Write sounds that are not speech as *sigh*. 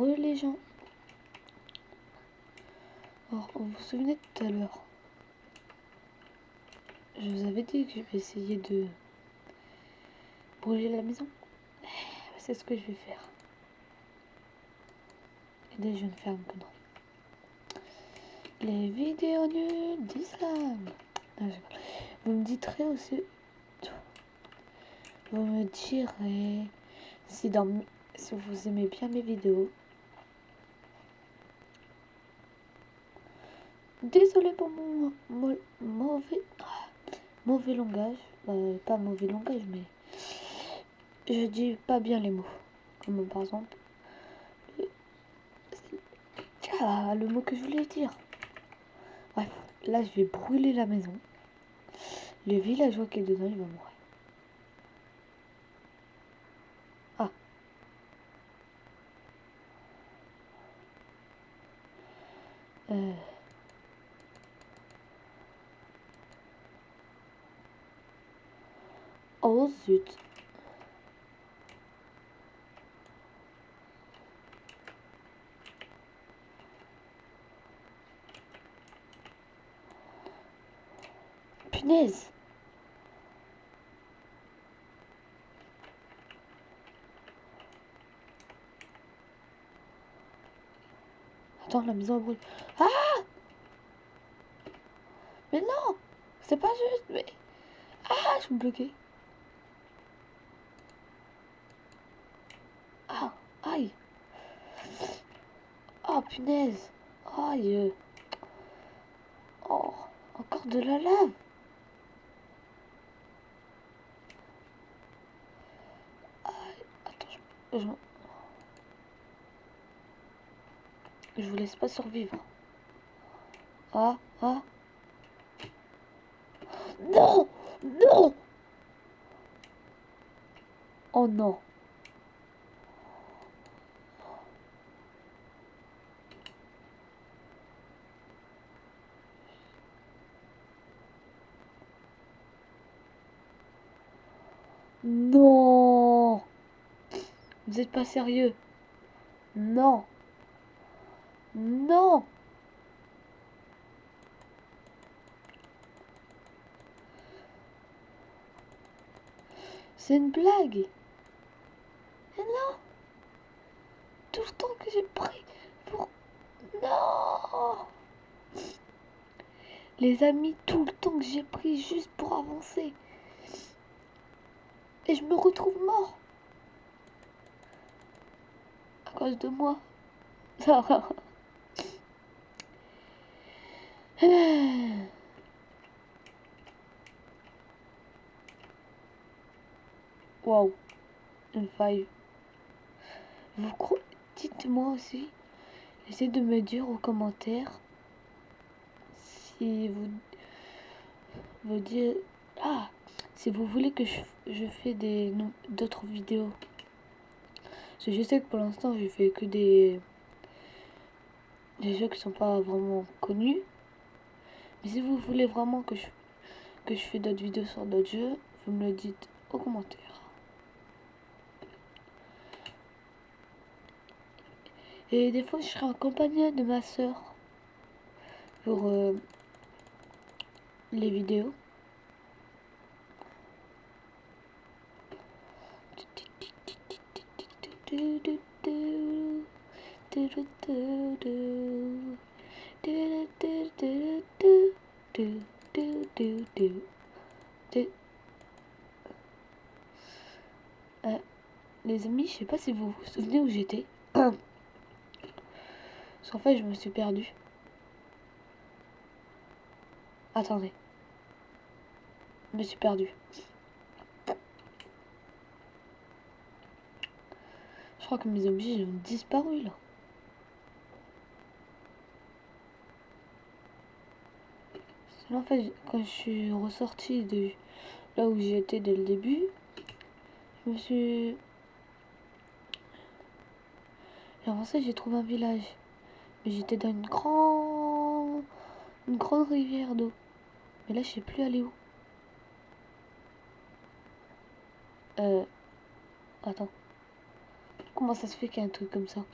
Les gens. Alors, vous vous souvenez tout à l'heure Je vous avais dit que je vais essayer de brûler la maison. C'est ce que je vais faire. Et dès je ne ferme que non. Les vidéos nulles d'islam. Vous me direz aussi. Vous me direz si, dans, si vous aimez bien mes vidéos. Désolé pour mon, mauvais, mauvais langage. Euh, pas mauvais langage, mais je dis pas bien les mots. Comme par exemple. Ah, le mot que je voulais dire. Bref, là je vais brûler la maison. Le villageois qui est dedans, il va mourir. Ah. Euh. Oh zut. Punaise. Attends, la maison brûle. Ah Mais non C'est pas juste, mais... Ah, je suis bloqué. Ah, aïe. Oh, punaise. Aïe. Oh, encore de la lave. Attends, je... Je vous laisse pas survivre. Ah, ah. Non Non Oh non. Non. Vous êtes pas sérieux. Non. Non. C'est une blague. Et non. Tout le temps que j'ai pris pour... Non. Les amis, tout le temps que j'ai pris juste pour avancer. Et je me retrouve mort. À cause de moi. *laughs* Wow, une faille. Vous Dites-moi aussi, essayez de me dire aux commentaires si vous vous dites ah si vous voulez que je, je fais des d'autres vidéos. je sais que pour l'instant je fais que des jeux qui sont pas vraiment connus. Mais si vous voulez vraiment que je, que je fais d'autres vidéos sur d'autres jeux, vous me le dites aux commentaires. Et des fois, je serai accompagnée de ma soeur pour euh, les vidéos. Euh, les amis, je sais pas si vous vous souvenez où j'étais. Parce fait, je me suis perdue. Attendez. Je me suis perdue. Crois que mes objets ont disparu là. En fait, quand je suis ressortie de là où j'étais dès le début, je me suis... J'ai avancé, j'ai trouvé un village. Mais j'étais dans une grande... Une grande rivière d'eau. Mais là, je sais plus aller où. Euh... Attends. Comment ça se fait qu'il y a un truc comme ça?